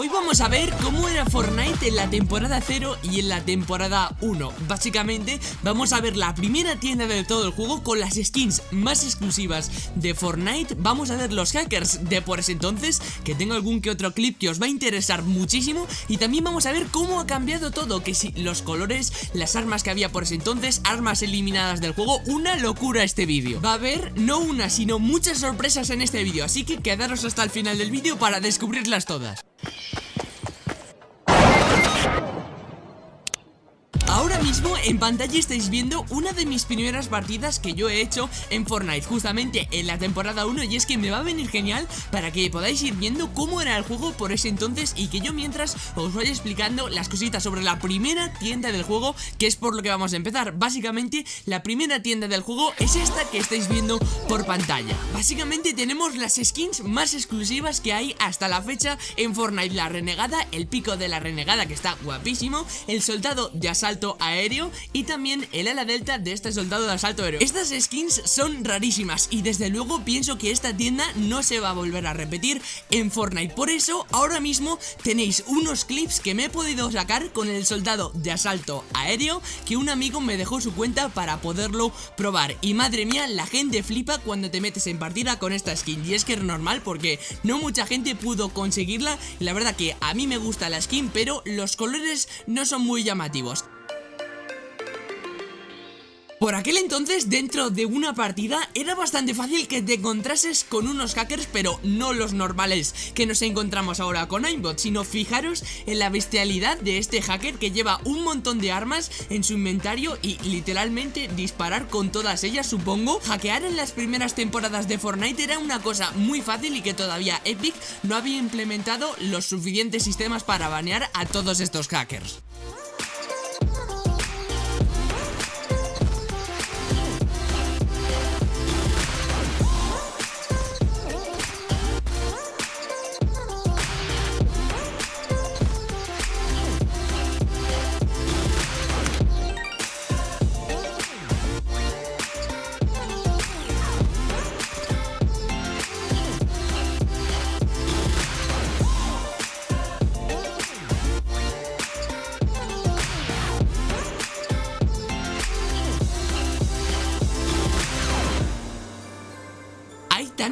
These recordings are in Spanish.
Hoy vamos a ver cómo era Fortnite en la temporada 0 y en la temporada 1 Básicamente vamos a ver la primera tienda de todo el juego con las skins más exclusivas de Fortnite. Vamos a ver los hackers de por ese entonces, que tengo algún que otro clip que os va a interesar muchísimo. Y también vamos a ver cómo ha cambiado todo, que si los colores, las armas que había por ese entonces, armas eliminadas del juego. Una locura este vídeo. Va a haber no una sino muchas sorpresas en este vídeo, así que quedaros hasta el final del vídeo para descubrirlas todas en pantalla estáis viendo una de mis primeras partidas que yo he hecho en Fortnite Justamente en la temporada 1 y es que me va a venir genial para que podáis ir viendo cómo era el juego por ese entonces Y que yo mientras os vaya explicando las cositas sobre la primera tienda del juego que es por lo que vamos a empezar. Básicamente la primera tienda del juego es esta que estáis viendo por pantalla. Básicamente tenemos las skins más exclusivas que hay hasta la fecha en Fortnite. La renegada, el pico de la renegada que está guapísimo. El soldado de asalto aéreo y también el ala delta de este soldado de asalto aéreo Estas skins son rarísimas y desde luego pienso que esta tienda no se va a volver a repetir en Fortnite. Por eso ahora mismo tenéis unos clips que me he podido sacar con el soldado de asalto aéreo Que un amigo me dejó su cuenta para poderlo probar. Y madre mía la gente flipa cuando te metes en partida con esta skin. Y es que es normal porque no mucha gente pudo conseguirla. La verdad que a mí me gusta la skin pero los colores no son muy llamativos por aquel entonces, dentro de una partida, era bastante fácil que te encontrases con unos hackers, pero no los normales que nos encontramos ahora con Aimbot, sino fijaros en la bestialidad de este hacker que lleva un montón de armas en su inventario y literalmente disparar con todas ellas, supongo. Hackear en las primeras temporadas de Fortnite era una cosa muy fácil y que todavía Epic no había implementado los suficientes sistemas para banear a todos estos hackers.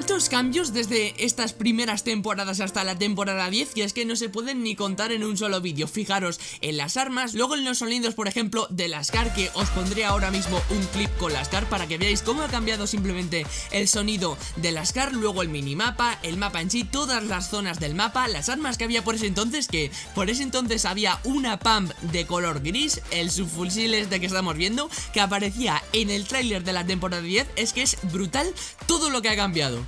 Tantos cambios desde estas primeras temporadas hasta la temporada 10 y es que no se pueden ni contar en un solo vídeo. Fijaros en las armas, luego en los sonidos por ejemplo de las car que os pondré ahora mismo un clip con las car para que veáis cómo ha cambiado simplemente el sonido de las car Luego el minimapa, el mapa en sí, todas las zonas del mapa, las armas que había por ese entonces que por ese entonces había una pump de color gris, el subfusil este que estamos viendo que aparecía en el tráiler de la temporada 10 es que es brutal todo lo que ha cambiado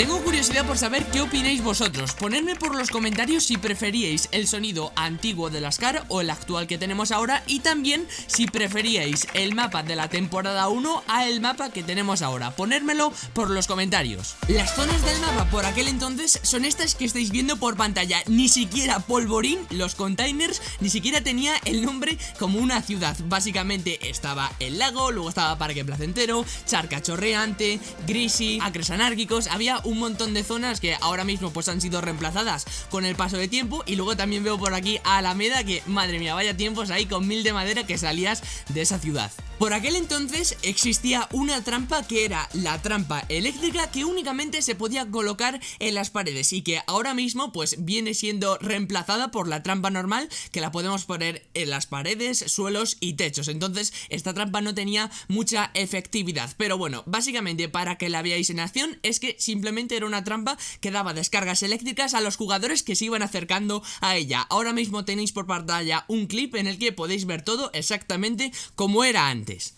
Tengo curiosidad por saber qué opináis vosotros. Ponedme por los comentarios si preferíais el sonido antiguo de las car o el actual que tenemos ahora Y también si preferíais el mapa de la temporada 1 a el mapa que tenemos ahora. Ponérmelo por los comentarios. Las zonas del mapa por aquel entonces son estas que estáis viendo por pantalla. Ni siquiera Polvorín, los containers, ni siquiera tenía el nombre como una ciudad. Básicamente estaba el lago, luego estaba Parque Placentero, Charca Chorreante, Grisi, Acres Anárquicos Había montón de zonas que ahora mismo pues han sido reemplazadas con el paso de tiempo y luego también veo por aquí a Alameda que madre mía vaya tiempos ahí con mil de madera que salías de esa ciudad por aquel entonces existía una trampa que era la trampa eléctrica que únicamente se podía colocar en las paredes y que ahora mismo pues viene siendo reemplazada por la trampa normal que la podemos poner en las paredes, suelos y techos. Entonces esta trampa no tenía mucha efectividad. Pero bueno, básicamente para que la veáis en acción es que simplemente era una trampa que daba descargas eléctricas a los jugadores que se iban acercando a ella. Ahora mismo tenéis por pantalla un clip en el que podéis ver todo exactamente como era antes.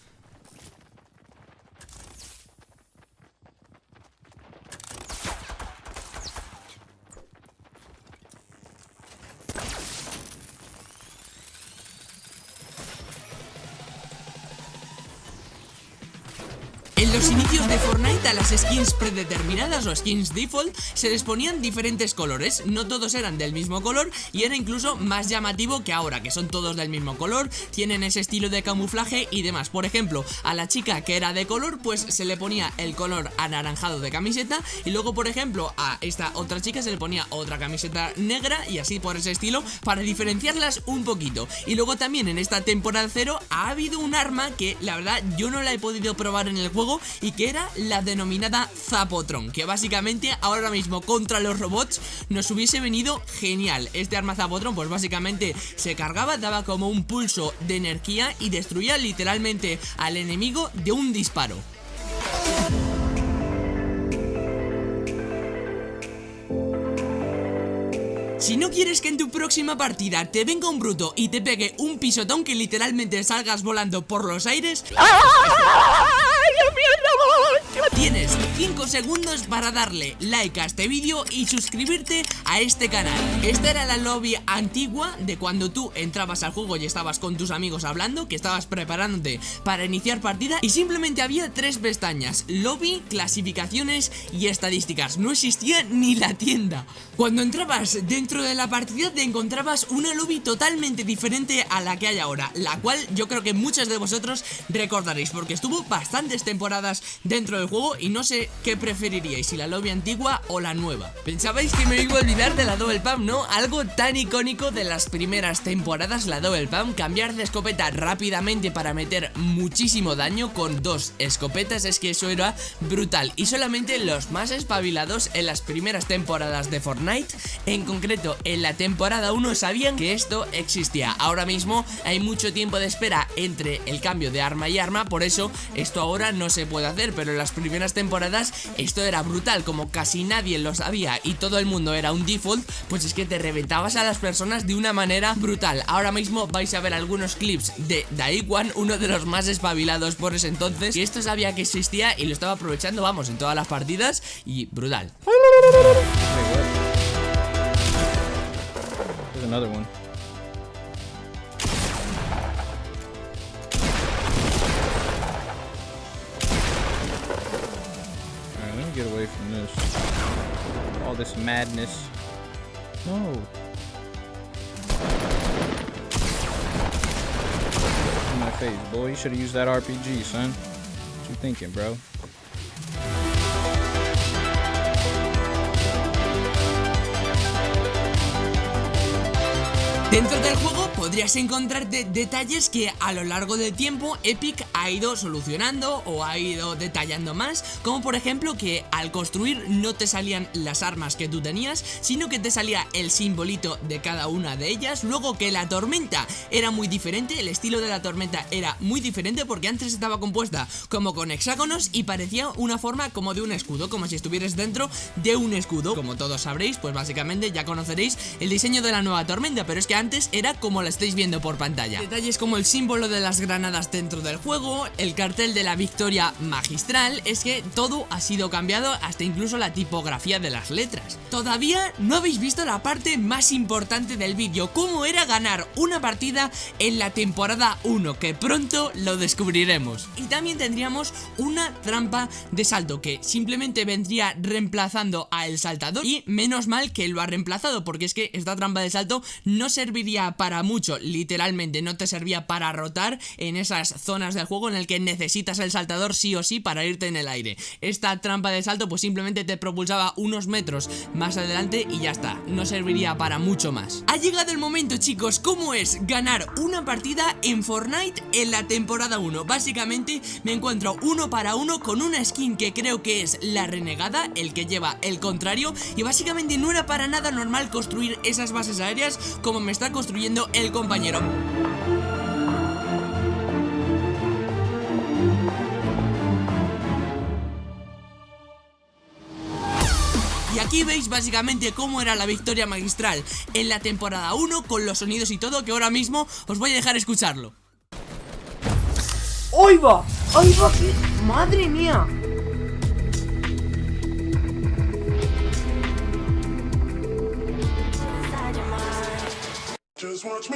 En los inicios de Fortnite a las skins predeterminadas o skins default se les ponían diferentes colores, no todos eran del mismo color y era incluso más llamativo que ahora, que son todos del mismo color, tienen ese estilo de camuflaje y demás. Por ejemplo, a la chica que era de color, pues se le ponía el color anaranjado de camiseta y luego, por ejemplo, a esta otra chica se le ponía otra camiseta negra y así por ese estilo para diferenciarlas un poquito. Y luego también en esta temporada cero ha habido un arma que la verdad yo no la he podido probar en el juego y que era la denominada Zapotron, que básicamente ahora mismo contra los robots nos hubiese venido genial. Este arma Zapotron pues básicamente se cargaba, daba como un pulso de energía y destruía literalmente al enemigo de un disparo. Si no quieres que en tu próxima partida te venga un bruto y te pegue un pisotón que literalmente salgas volando por los aires... Tienes 5 segundos para darle like a este vídeo y suscribirte a este canal. Esta era la lobby antigua de cuando tú entrabas al juego y estabas con tus amigos hablando Que estabas preparándote para iniciar partida y simplemente había tres pestañas Lobby, clasificaciones y estadísticas. No existía ni la tienda. Cuando entrabas dentro de la partida te encontrabas una lobby totalmente diferente a la que hay ahora La cual yo creo que muchos de vosotros recordaréis Porque estuvo bastantes temporadas dentro del juego y no sé qué preferiríais, si la lobby antigua o la nueva. Pensabais que me iba a olvidar de la Double Pump, ¿no? Algo tan icónico de las primeras temporadas, la Double Pump, cambiar de escopeta rápidamente para meter muchísimo daño con dos escopetas, es que eso era brutal. Y solamente los más espabilados en las primeras temporadas de Fortnite, en concreto en la temporada 1, sabían que esto existía. Ahora mismo hay mucho tiempo de espera entre el cambio de arma y arma, por eso esto ahora no se puede hacer, pero en las primeras temporadas esto era brutal, como casi nadie lo sabía y todo el mundo era un default, pues es que te reventabas a las personas de una manera brutal. Ahora mismo vais a ver algunos clips de Daikwan, uno de los más espabilados por ese entonces, y esto sabía que existía y lo estaba aprovechando, vamos, en todas las partidas y brutal. All this madness. No. In my face, boy. You should have used that RPG, son. What you thinking, bro? Dentro del juego podrías encontrarte detalles que a lo largo del tiempo Epic ha ido solucionando o ha ido detallando más, como por ejemplo que al construir no te salían las armas que tú tenías, sino que te salía el simbolito de cada una de ellas, luego que la tormenta era muy diferente, el estilo de la tormenta era muy diferente porque antes estaba compuesta como con hexágonos y parecía una forma como de un escudo, como si estuvieras dentro de un escudo, como todos sabréis, pues básicamente ya conoceréis el diseño de la nueva tormenta, pero es que antes era como la estáis viendo por pantalla. Detalles como el símbolo de las granadas dentro del juego, el cartel de la victoria magistral, es que todo ha sido cambiado hasta incluso la tipografía de las letras. Todavía no habéis visto la parte más importante del vídeo, cómo era ganar una partida en la temporada 1, que pronto lo descubriremos. Y también tendríamos una trampa de salto que simplemente vendría reemplazando a el saltador y menos mal que lo ha reemplazado porque es que esta trampa de salto no se serviría para mucho, literalmente no te servía para rotar en esas zonas del juego en el que necesitas el saltador sí o sí para irte en el aire. Esta trampa de salto pues simplemente te propulsaba unos metros más adelante y ya está, no serviría para mucho más. Ha llegado el momento chicos, ¿cómo es ganar una partida en Fortnite en la temporada 1? Básicamente me encuentro uno para uno con una skin que creo que es la renegada, el que lleva el contrario y básicamente no era para nada normal construir esas bases aéreas como me está construyendo el compañero. Y aquí veis básicamente cómo era la victoria magistral en la temporada 1 con los sonidos y todo que ahora mismo os voy a dejar escucharlo. ¡Ahí va! ¡Ahí va! ¡Madre mía!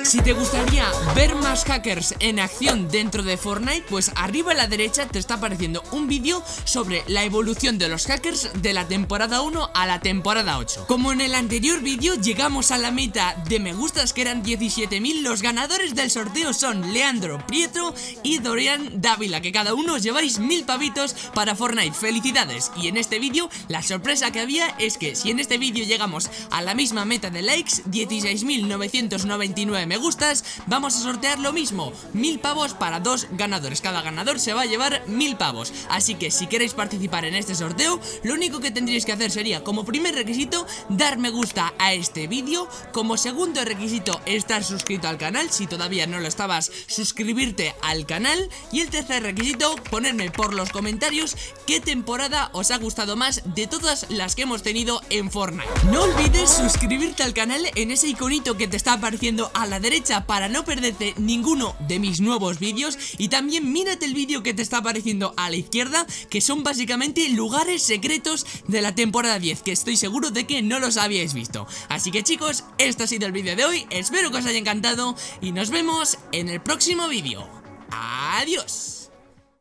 Si te gustaría ver más hackers en acción dentro de Fortnite, pues arriba a la derecha te está apareciendo un vídeo sobre la evolución de los hackers de la temporada 1 a la temporada 8. Como en el anterior vídeo llegamos a la meta de me gustas que eran 17.000, los ganadores del sorteo son Leandro Prieto y Dorian Dávila, que cada uno lleváis mil pavitos para Fortnite. ¡Felicidades! Y en este vídeo la sorpresa que había es que si en este vídeo llegamos a la misma meta de likes, 16.999 me gustas, vamos a sortear lo mismo, mil pavos para dos ganadores. Cada ganador se va a llevar mil pavos. Así que si queréis participar en este sorteo, lo único que tendríais que hacer sería, como primer requisito, dar me gusta a este vídeo. Como segundo requisito, estar suscrito al canal. Si todavía no lo estabas, suscribirte al canal. Y el tercer requisito, ponerme por los comentarios qué temporada os ha gustado más de todas las que hemos tenido en Fortnite. No olvides suscribirte al canal en ese iconito que te está apareciendo a la derecha para no perderte ninguno de mis nuevos vídeos. Y también mírate el vídeo que te está apareciendo a la izquierda, que son básicamente lugares secretos de la temporada 10, que estoy seguro de que no los habíais visto. Así que chicos, este ha sido el vídeo de hoy, espero que os haya encantado y nos vemos en el próximo vídeo. Adiós.